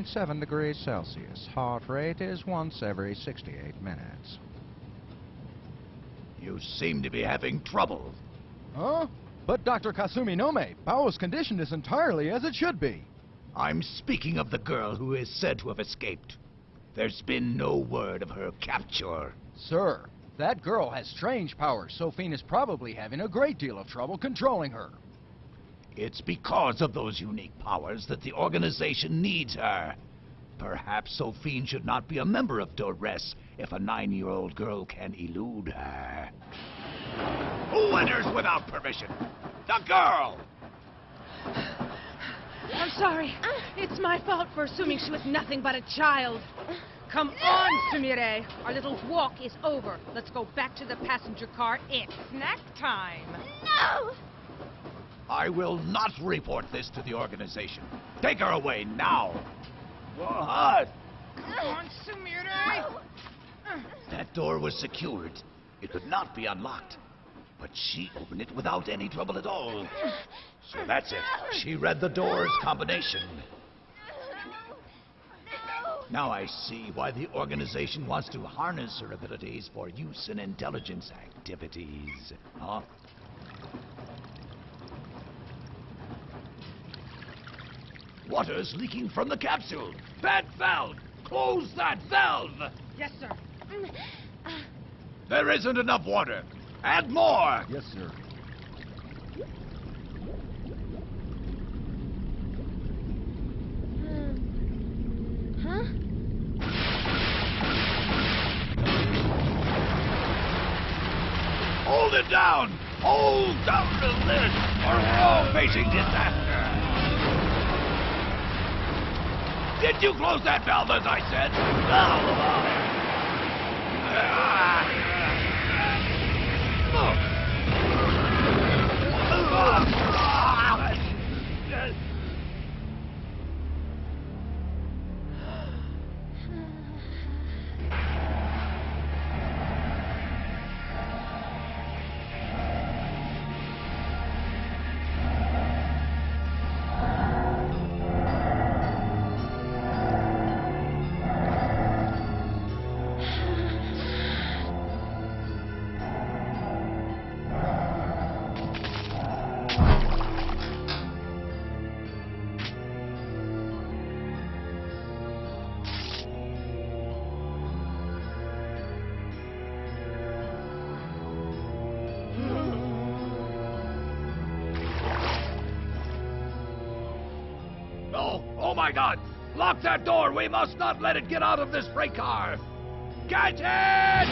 Fifteen point seven degrees Celsius. Heart rate is once every 68 minutes. You seem to be having trouble. Huh? But Dr. Kasuminome, Bao's condition is entirely as it should be. I'm speaking of the girl who is said to have escaped. There's been no word of her capture. Sir, that girl has strange powers. Sophine is probably having a great deal of trouble controlling her. It's because of those unique powers that the organization needs her. Perhaps Sophine should not be a member of Dores if a nine-year-old girl can elude her. Who enters without permission? The girl! I'm sorry. It's my fault for assuming she was nothing but a child. Come on, Sumire. Our little walk is over. Let's go back to the passenger car. It's snack time. No! I will not report this to the organization. Take her away now. What? Come on. That door was secured. It could not be unlocked. But she opened it without any trouble at all. So that's it. She read the door's combination. Now I see why the organization wants to harness her abilities for use in intelligence activities. Huh? Water's leaking from the capsule. That valve! Close that valve! Yes, sir. Mm, uh, there isn't enough water. Add more! Yes, sir. Hmm. Huh? Hold it down! Hold down the lid, or we're all facing disaster! Did you close that valve as I said? No! That door! We must not let it get out of this freight car! Catch it!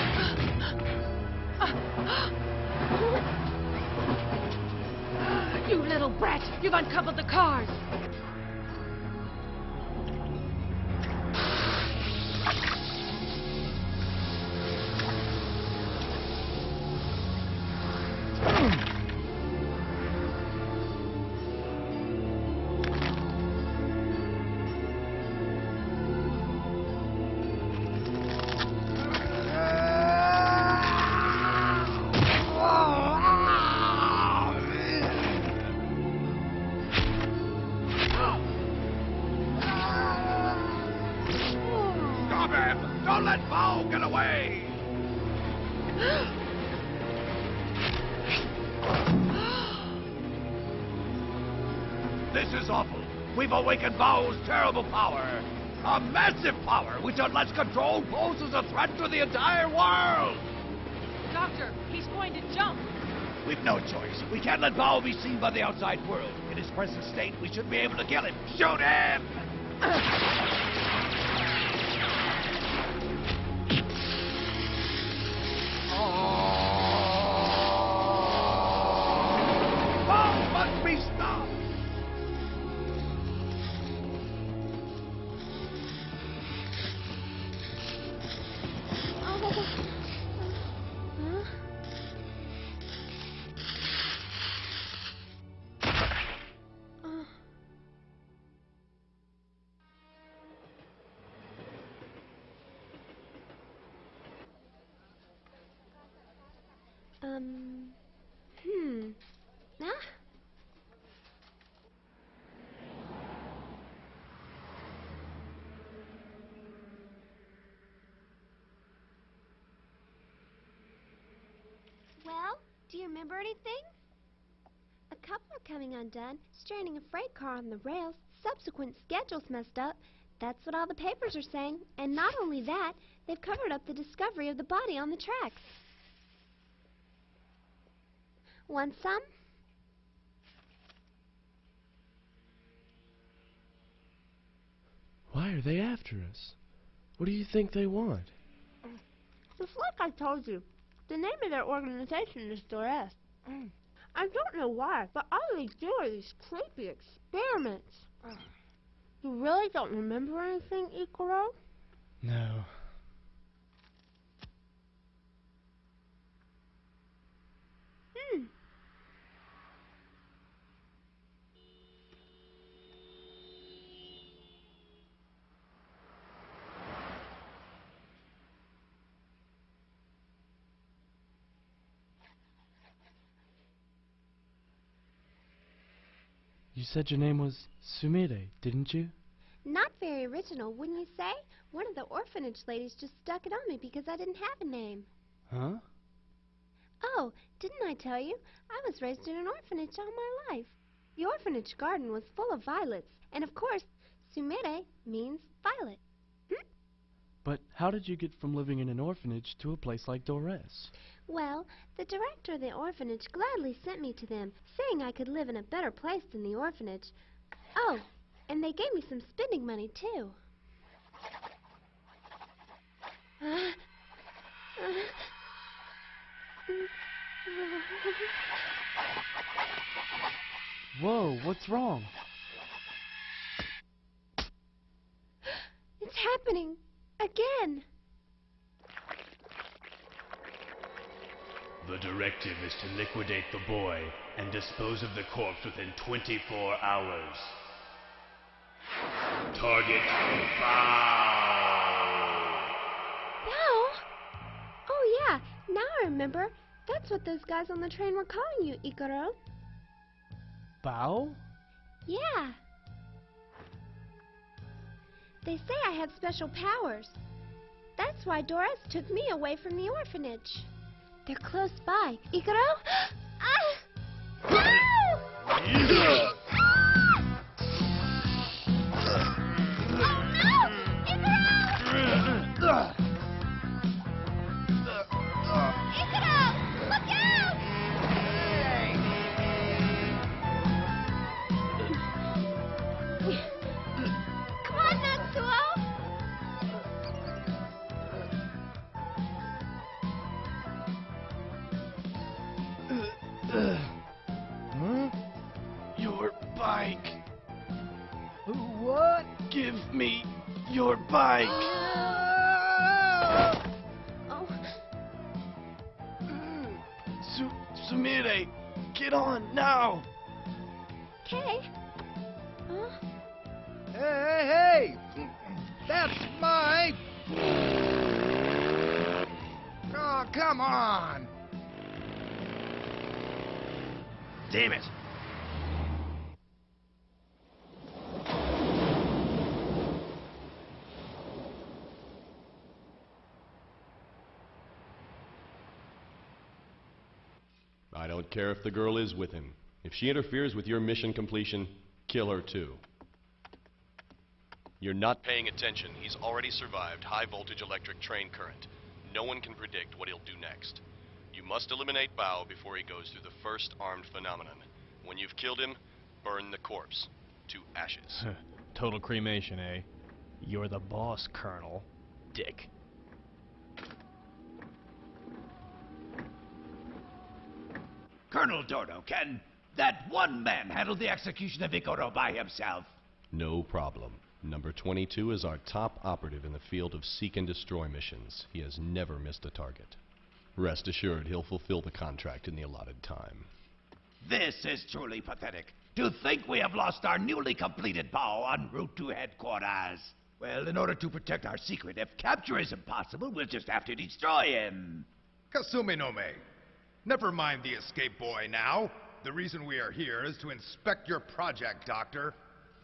You little brat! You've uncoupled the cars! We've awakened Bao's terrible power. A massive power which, unless controlled, poses a threat to the entire world. Doctor, he's going to jump. We've no choice. We can't let Bao be seen by the outside world. In his present state, we should be able to kill him. Shoot him! do you remember anything? A couple are coming undone, stranding a freight car on the rails, subsequent schedules messed up. That's what all the papers are saying. And not only that, they've covered up the discovery of the body on the tracks. Want some? Why are they after us? What do you think they want? Just like I told you, the name of their organization is Dores. I don't know why, but all they do are these creepy experiments. You really don't remember anything, Ikuro? No. Hmm. You said your name was Sumire, didn't you? Not very original, wouldn't you say? One of the orphanage ladies just stuck it on me because I didn't have a name. Huh? Oh, didn't I tell you? I was raised in an orphanage all my life. The orphanage garden was full of violets, and of course, Sumire means violet. But how did you get from living in an orphanage to a place like Dores? Well, the director of the orphanage gladly sent me to them, saying I could live in a better place than the orphanage. Oh, and they gave me some spending money, too. Whoa, what's wrong? It's happening. Again. The directive is to liquidate the boy and dispose of the corpse within 24 hours. Target found. Wow. Oh, yeah. Now I remember. That's what those guys on the train were calling you, Ikuro. Bao? Yeah. They say I have special powers. That's why Dores took me away from the orphanage. They're close by. Ikuro? ah! No! Bike. Oh, Su- Sumire, get on now. Care if the girl is with him. If she interferes with your mission completion, kill her too. You're not paying attention. He's already survived high voltage electric train current. No one can predict what he'll do next. You must eliminate Bao before he goes through the first armed phenomenon. When you've killed him, burn the corpse to ashes. Total cremation, eh? You're the boss, Colonel. Dick. Colonel Dordo, can that one man handle the execution of Ikuro by himself? No problem. Number 22 is our top operative in the field of seek and destroy missions. He has never missed a target. Rest assured, he'll fulfill the contract in the allotted time. This is truly pathetic. To think we have lost our newly completed Bao en route to headquarters. Well, in order to protect our secret, if capture is impossible, we'll just have to destroy him. Kasuminome. Never mind the escape boy now. The reason we are here is to inspect your project, Doctor.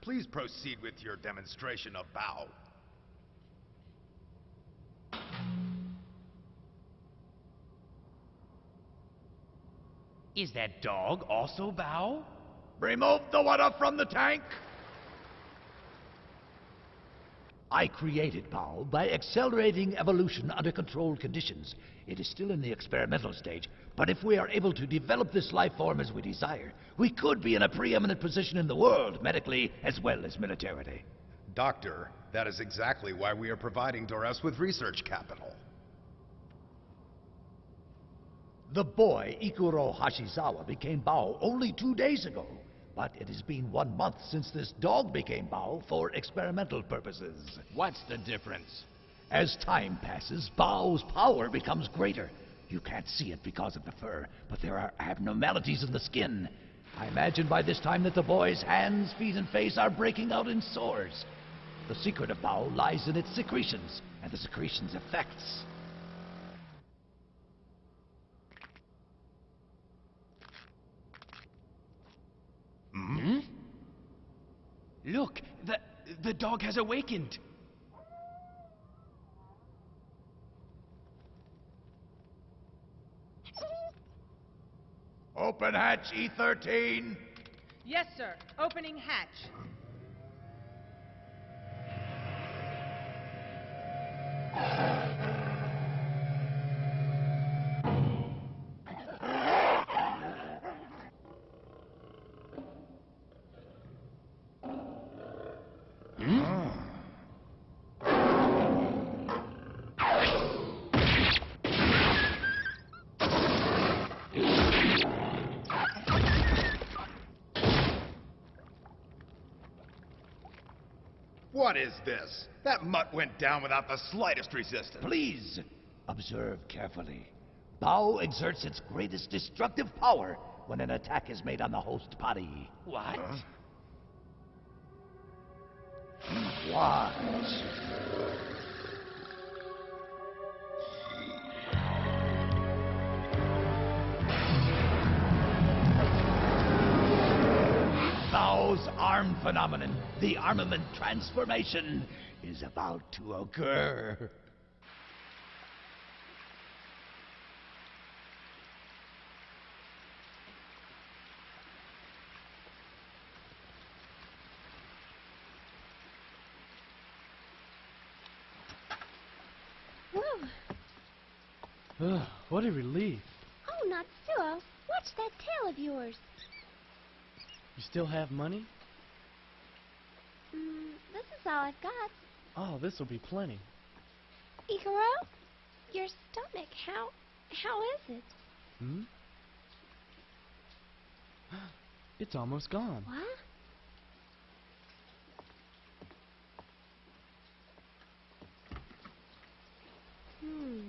Please proceed with your demonstration of Bao. Is that dog also Bao? Remove the water from the tank! I created Bao by accelerating evolution under controlled conditions. It is still in the experimental stage, but if we are able to develop this life form as we desire, we could be in a preeminent position in the world, medically as well as militarily. Doctor, that is exactly why we are providing Dores with research capital. The boy, Ikuro Hashizawa, became Bao only two days ago. But it has been one month since this dog became Bao for experimental purposes. What's the difference? As time passes, Bao's power becomes greater. You can't see it because of the fur, but there are abnormalities in the skin. I imagine by this time that the boy's hands, feet, and face are breaking out in sores. The secret of Bao lies in its secretions, and the secretions' effects. Hmm? Look, the the dog has awakened. Open hatch E13. Yes, sir. Opening hatch. What is this? That mutt went down without the slightest resistance. Please, observe carefully. Bao exerts its greatest destructive power when an attack is made on the host body. What? Watch. Bao's arm phenomenon, the armament transformation, is about to occur. Whoa. Ugh, what a relief. Oh, Natsuo, watch that tail of yours. You still have money? Mm, this is all I've got. Oh, this'll be plenty. Ikuro, your stomach, how, how is it? Hmm? It's almost gone. What? Hmm.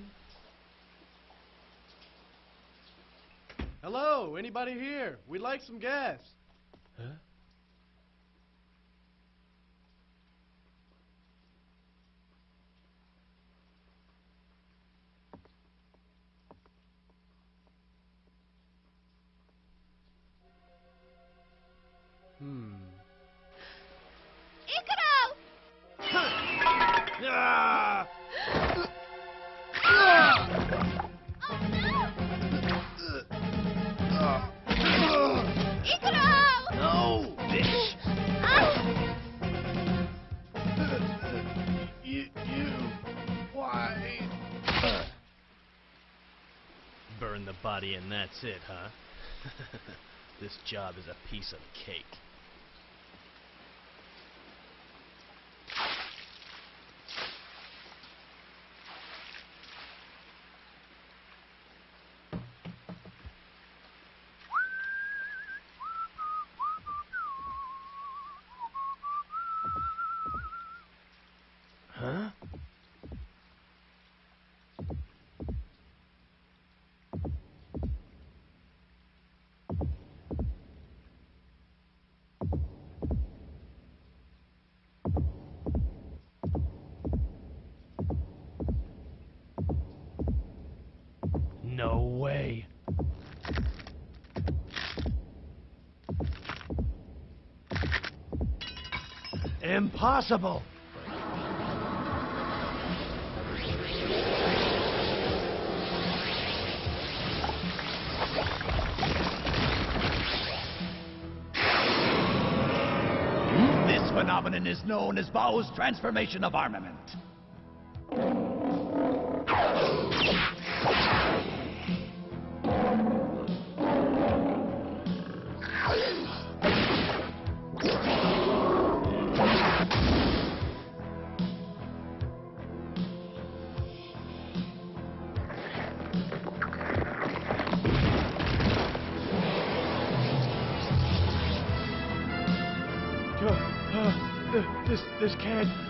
Hello, anybody here? We'd like some gas. Huh? Hmm. Ikuro! Ah! Ikuro! Body and that's it, huh? this job is a piece of cake. Impossible! This phenomenon is known as Bao's transformation of armament. This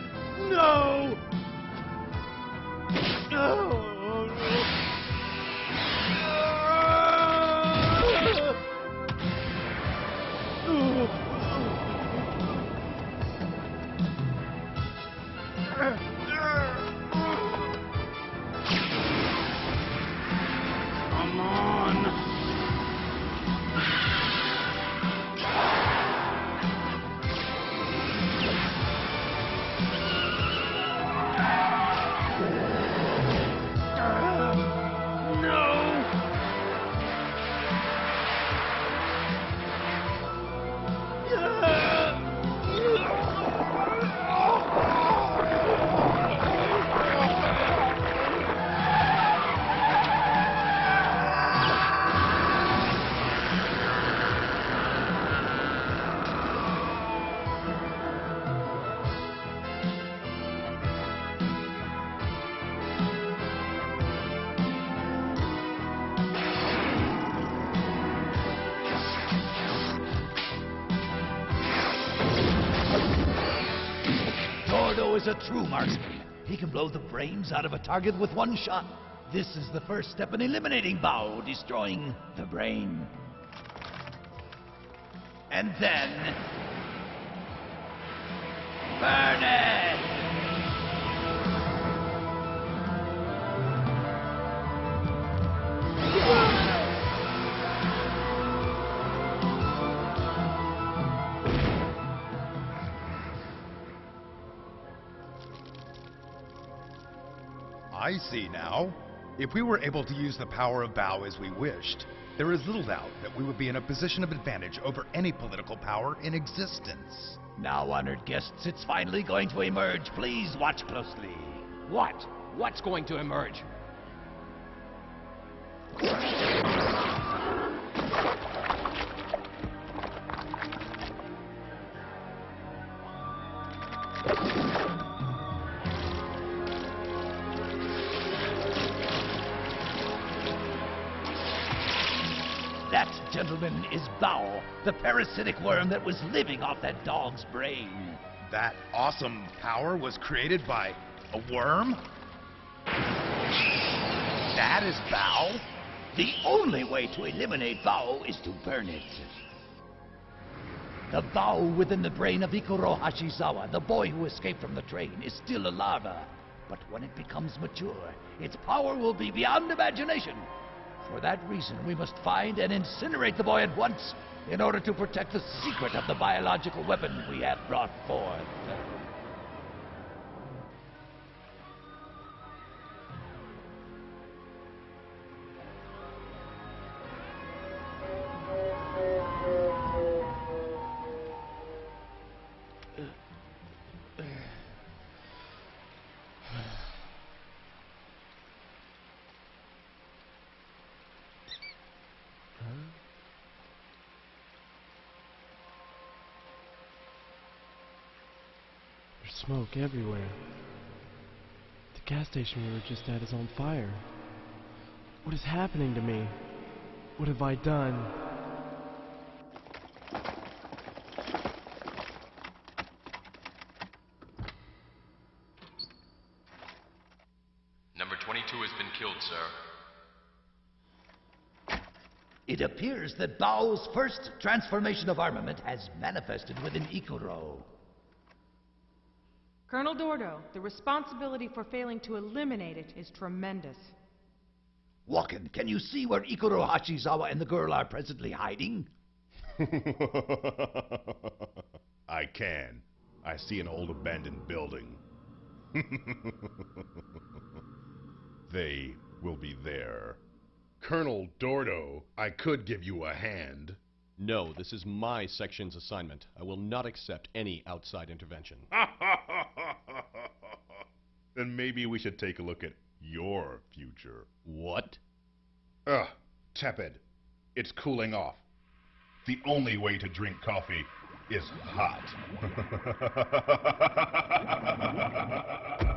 Is a true marksman. He can blow the brains out of a target with one shot. This is the first step in eliminating Bao, destroying the brain. And then... Burn it! I see now. If we were able to use the power of Bao as we wished, there is little doubt that we would be in a position of advantage over any political power in existence. Now, honored guests, it's finally going to emerge. Please watch closely. What? What's going to emerge? That, gentlemen, is Bao, the parasitic worm that was living off that dog's brain. That awesome power was created by a worm? That is Bao? The only way to eliminate Bao is to burn it. The Bao within the brain of Ikuro Hashizawa, the boy who escaped from the train, is still a larva. But when it becomes mature, its power will be beyond imagination. For that reason, we must find and incinerate the boy at once in order to protect the secret of the biological weapon we have brought forth. Smoke everywhere. The gas station we were just at is on fire. What is happening to me? What have I done? Number 22 has been killed, sir. It appears that Bao's first transformation of armament has manifested within Ikuro. Colonel Dordo, the responsibility for failing to eliminate it is tremendous. Walken, can you see where Ikuro Hashizawa and the girl are presently hiding? I can. I see an old abandoned building. they will be there. Colonel Dordo, I could give you a hand. No, this is my section's assignment. I will not accept any outside intervention. then maybe we should take a look at your future. What? Ugh, tepid. It's cooling off. The only way to drink coffee is hot.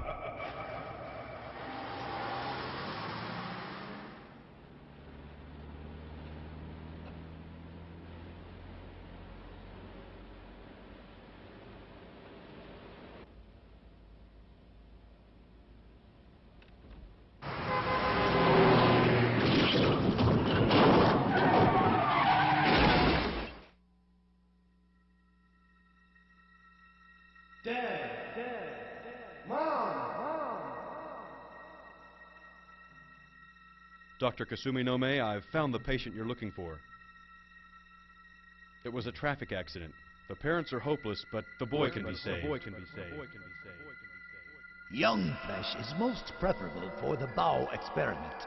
Dr. Kasuminome, I've found the patient you're looking for. It was a traffic accident. The parents are hopeless, but the boy can be saved. The boy can be saved. Young flesh is most preferable for the Bao experiment.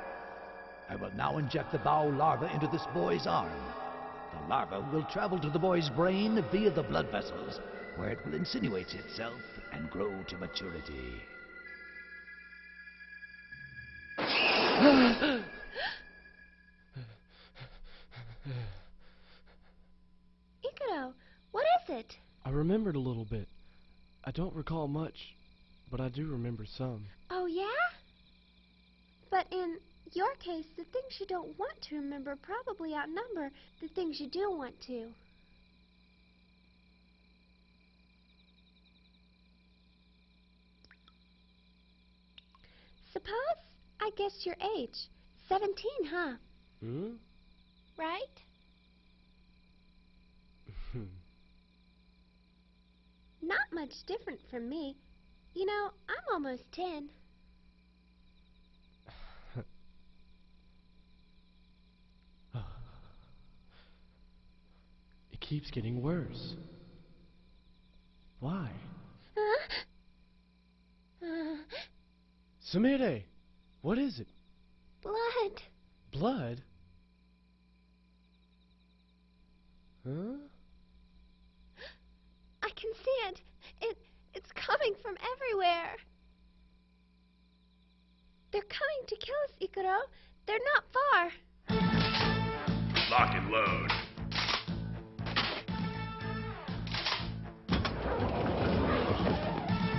I will now inject the Bao larva into this boy's arm. The larva will travel to the boy's brain via the blood vessels, where it will insinuate itself and grow to maturity. Ikuro, what is it? I remembered a little bit. I don't recall much, but I do remember some. Oh, yeah? But in your case, the things you don't want to remember probably outnumber the things you do want to. Suppose I guessed your age. Seventeen, huh? Hmm? Right? Not much different from me. You know, I'm almost ten. it keeps getting worse. Why? Huh? Uh, Sumire, what is it? blood. Blood? Huh? Can see it. It it's coming from everywhere. They're coming to kill us, Ikuro. They're not far. Lock and load.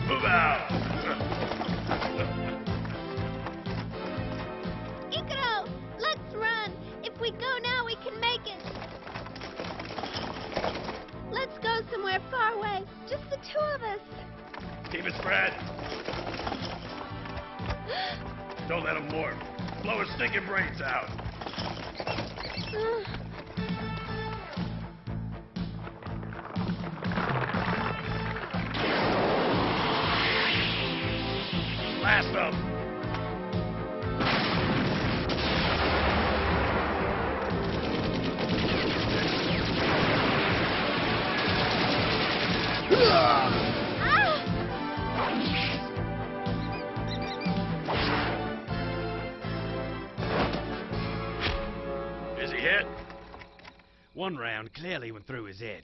Move out! Somewhere far away. Just the two of us. Keep it spread. Don't let him warp. Blow his stinking brains out. Blast them! One round clearly went through his head.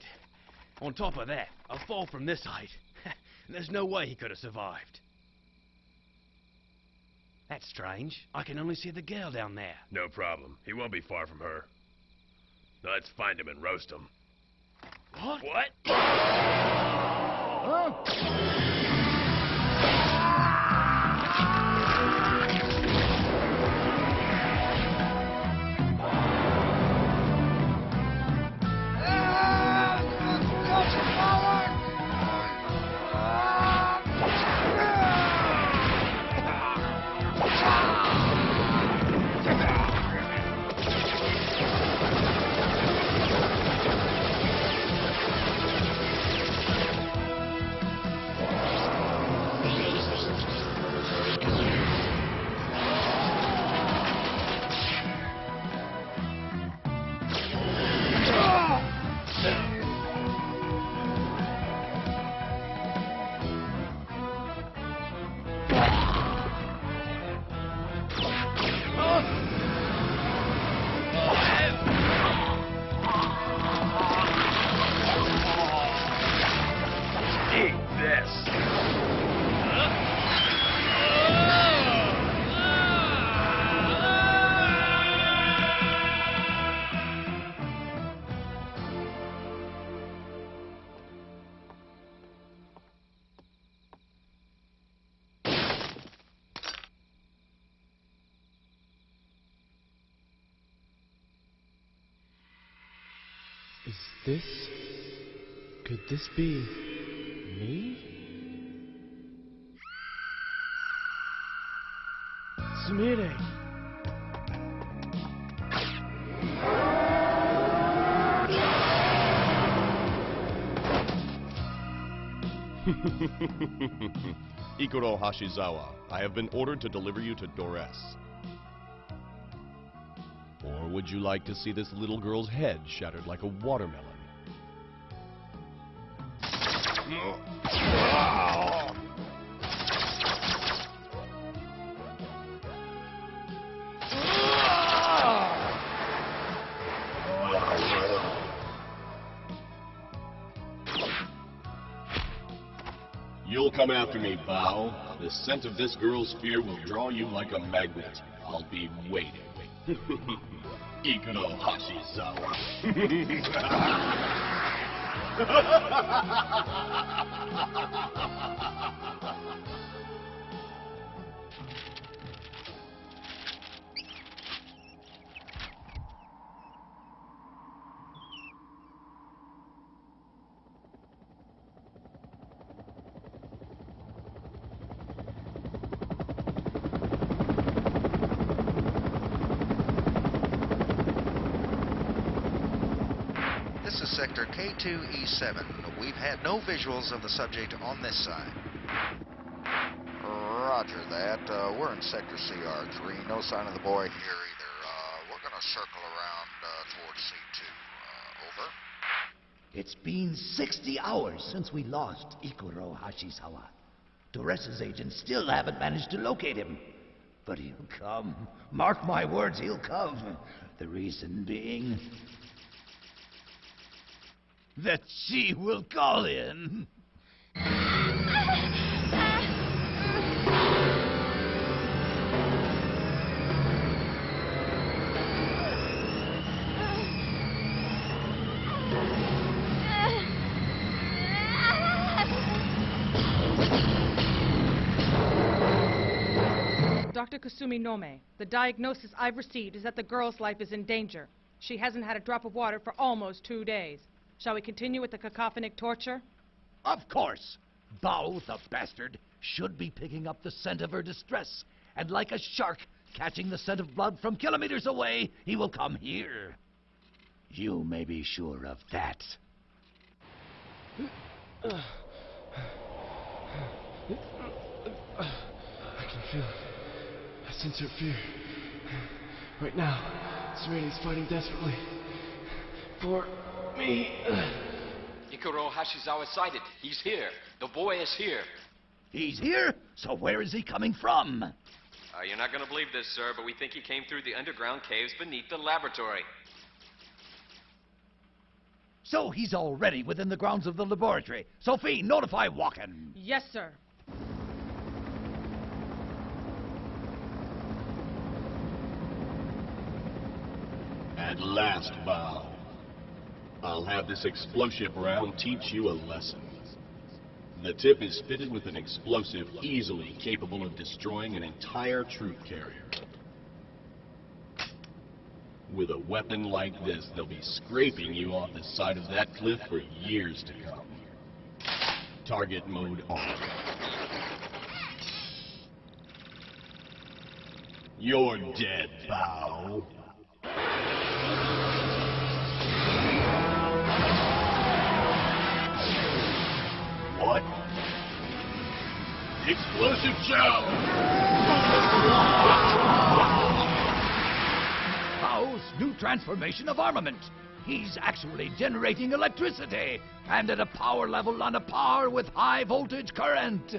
On top of that, a fall from this height. There's no way he could have survived. That's strange. I can only see the girl down there. No problem. He won't be far from her. Now let's find him and roast him. What? What? Is this... Could this be... me? Sumire! Ikuro Hashizawa, I have been ordered to deliver you to Dores. Would you like to see this little girl's head shattered like a watermelon? You'll come after me, Bao. The scent of this girl's fear will draw you like a magnet. I'll be waiting. Ikuro Sector K2E7. We've had no visuals of the subject on this side. Roger that. Uh, we're in Sector CR3. No sign of the boy here either. Uh, we're going to circle around uh, towards C2. Uh, over. It's been 60 hours since we lost Ikuro Hashizawa. Dores's agents still haven't managed to locate him. But he'll come. Mark my words, he'll come. The reason being that she will call in. Dr. Kasuminome, the diagnosis I've received is that the girl's life is in danger. She hasn't had a drop of water for almost two days. Shall we continue with the cacophonic torture? Of course. Bao, the bastard, should be picking up the scent of her distress. And like a shark catching the scent of blood from kilometers away, he will come here. You may be sure of that. I can feel it. I sense her fear. Right now, Serena's fighting desperately. For me. Ikuro Hashizawa sighted. He's here. The boy is here. He's here? So where is he coming from? Uh, you're not going to believe this, sir, but we think he came through the underground caves beneath the laboratory. So he's already within the grounds of the laboratory. Sophie, notify Walken. Yes, sir. At last, Bao. I'll have this explosive round teach you a lesson. The tip is fitted with an explosive easily capable of destroying an entire troop carrier. With a weapon like this, they'll be scraping you off the side of that cliff for years to come. Target mode on. You're dead, Bao. Explosive chow! Bao's new transformation of armament. He's actually generating electricity, and at a power level on a par with high voltage current.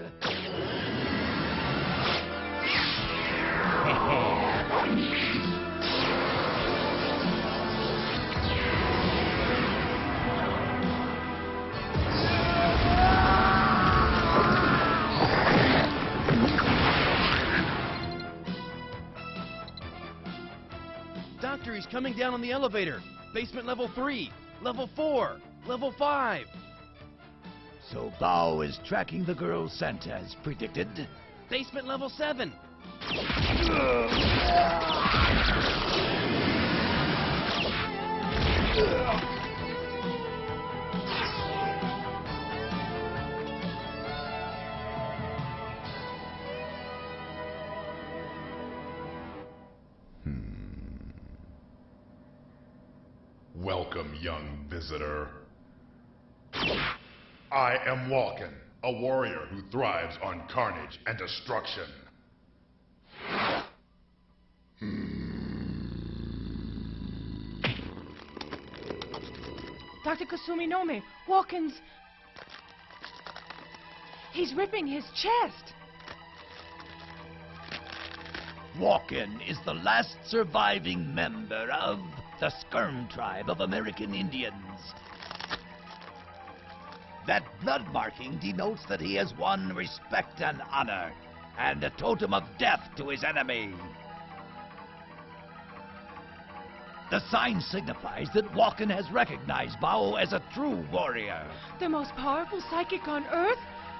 He's coming down on the elevator. Basement level 3, level 4, level 5. So Bao is tracking the girl scent as predicted. Basement level 7. Welcome, young visitor. I am Walken, a warrior who thrives on carnage and destruction. Hmm. Dr. Kasuminome, Walken's... He's ripping his chest. Walken is the last surviving member of the Skirm tribe of American Indians. That blood marking denotes that he has won respect and honor, and a totem of death to his enemy. The sign signifies that Walken has recognized Bao as a true warrior. The most powerful psychic on Earth?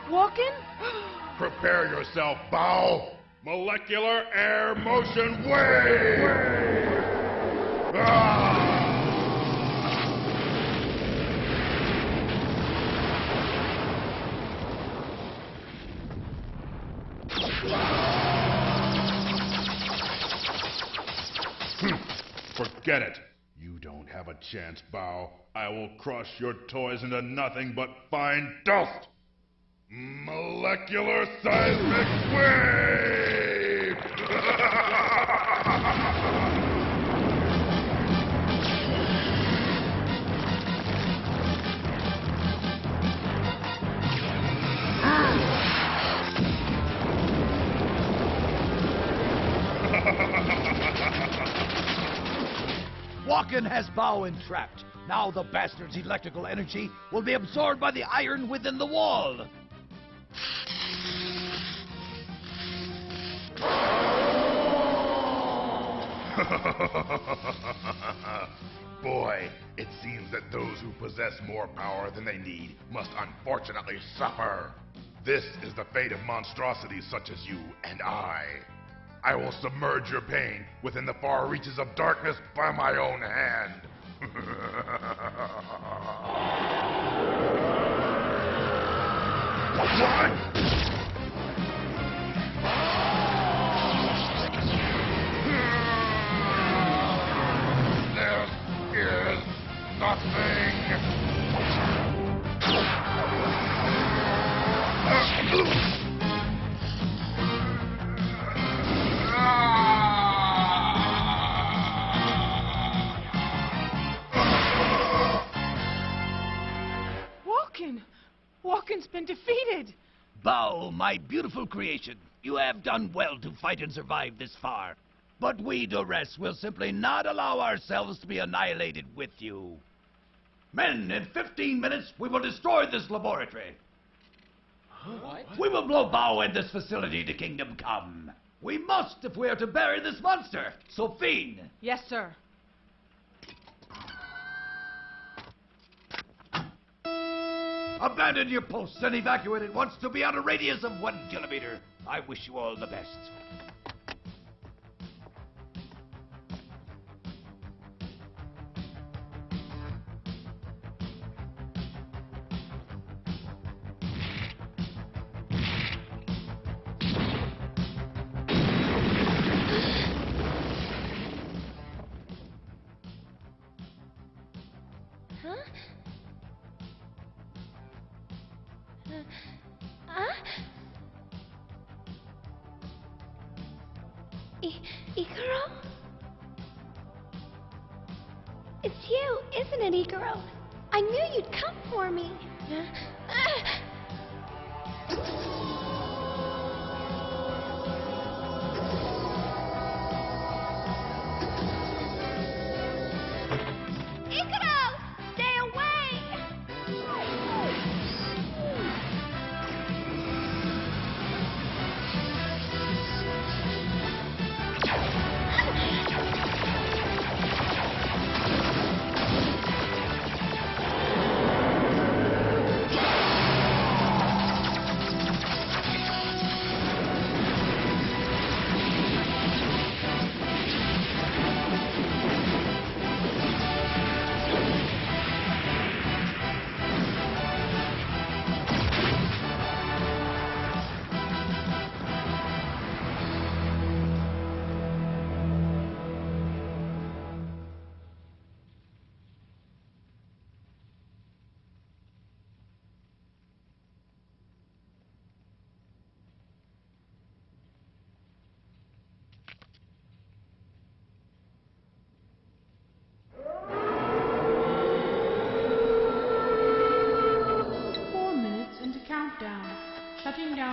Walken? Prepare yourself, Bao! Molecular air motion wave! Hmm. Forget it. You don't have a chance, Bao. I will crush your toys into nothing but fine dust. Molecular seismic wave! Walken has Bao entrapped. Now the bastard's electrical energy will be absorbed by the iron within the wall. Boy, it seems that those who possess more power than they need must unfortunately suffer. This is the fate of monstrosities such as you and I. I will submerge your pain within the far reaches of darkness by my own hand. what? Nothing. Walken's been defeated! Bao, my beautiful creation, you have done well to fight and survive this far. But we, Dores, will simply not allow ourselves to be annihilated with you. Men, in 15 minutes, we will destroy this laboratory. What? We will blow Bao and this facility to Kingdom Come. We must if we are to bury this monster. Sophine! Yes, sir. Abandon your posts and evacuate at once to beyond a radius of one kilometer. I wish you all the best.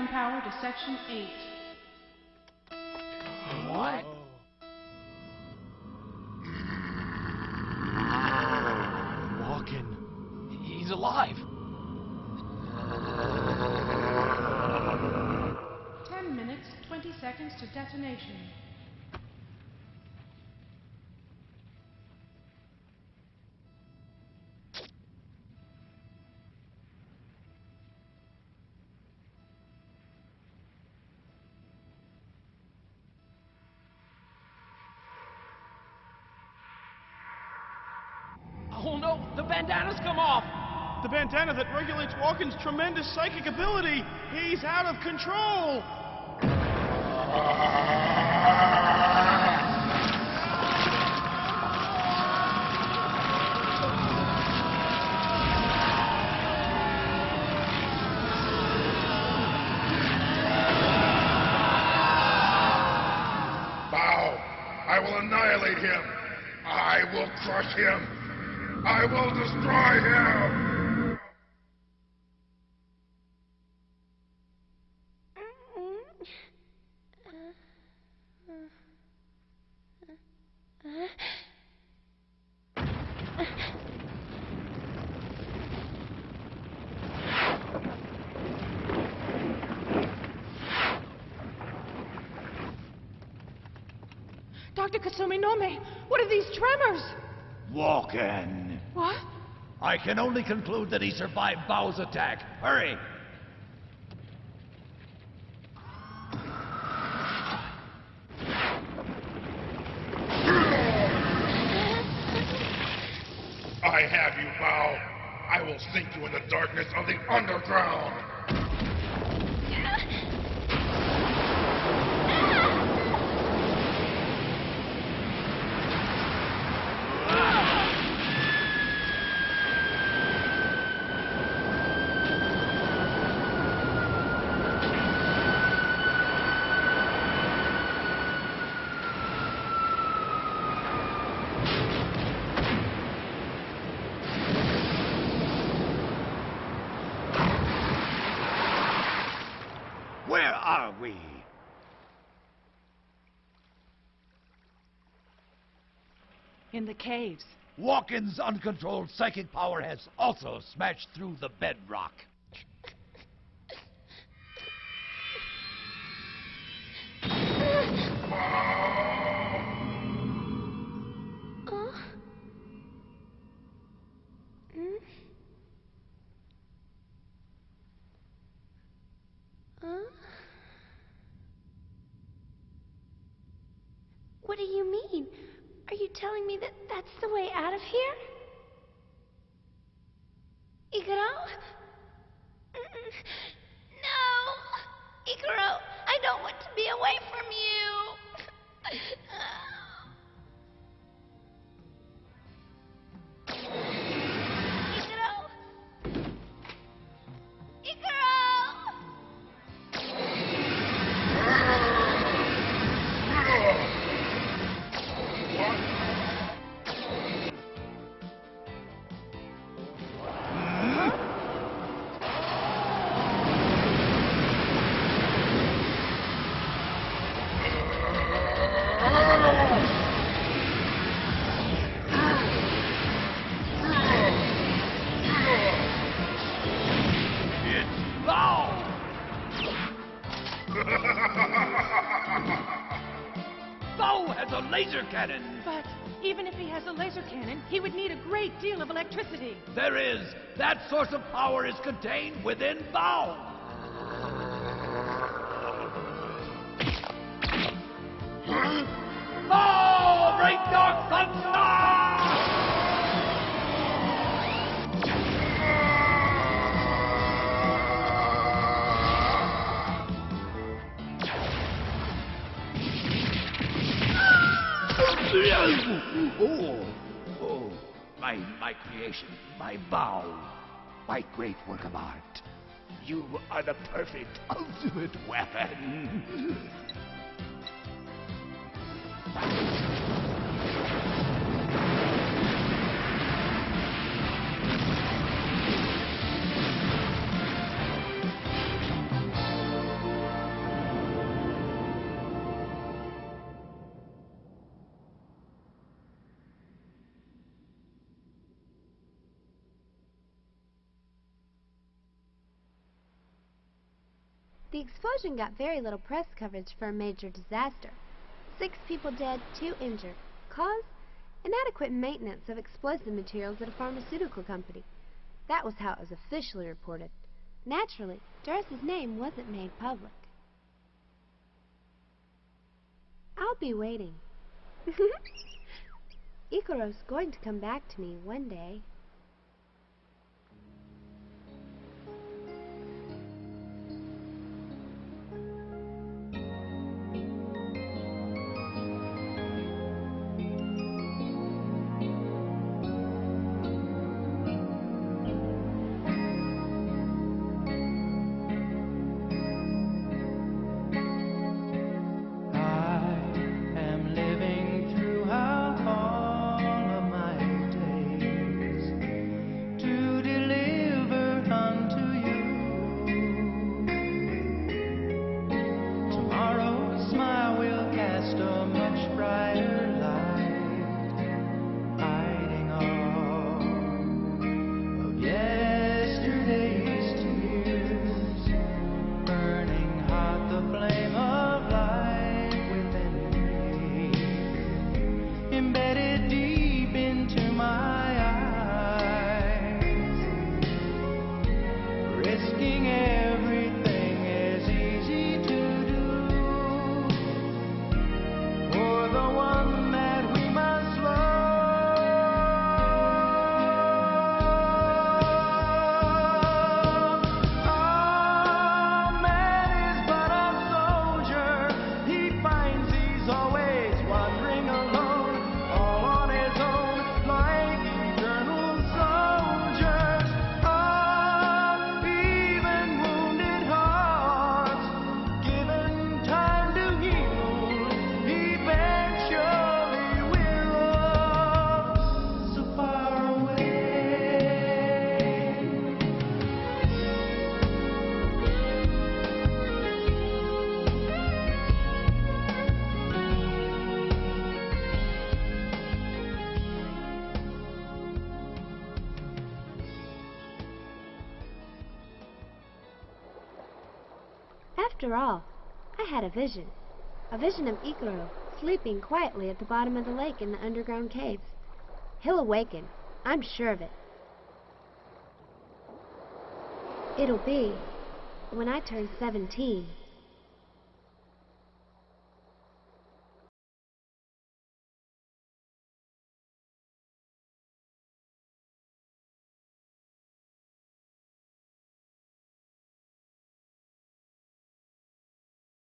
Power to Section 8. Oh the bandana's come off! The bandana that regulates Walken's tremendous psychic ability. He's out of control. Bao, I will annihilate him. I will crush him. I will destroy him. Dr. Kasuminome, what are these tremors? Walken. What? I can only conclude that he survived Bao's attack. Hurry! I have you, Bao. I will sink you in the darkness of the underground. Where are we? In the caves. Walken's uncontrolled psychic power has also smashed through the bedrock. me that that's the way out of here? Ikuro? No! Ikuro, I don't want to be away from you! Cannon! But even if he has a laser cannon, he would need a great deal of electricity. There is! That source of power is contained within! Bao! A great dark! Oh, oh, oh, my, my creation, my vow, my great work of art. You are the perfect ultimate weapon. The explosion got very little press coverage for a major disaster. Six people dead, two injured. Cause? Inadequate maintenance of explosive materials at a pharmaceutical company. That was how it was officially reported. Naturally, Dores's name wasn't made public. I'll be waiting. Ikuro's going to come back to me one day. After all, I had a vision. A vision of Ikuro sleeping quietly at the bottom of the lake in the underground caves. He'll awaken. I'm sure of it. It'll be when I turn 17.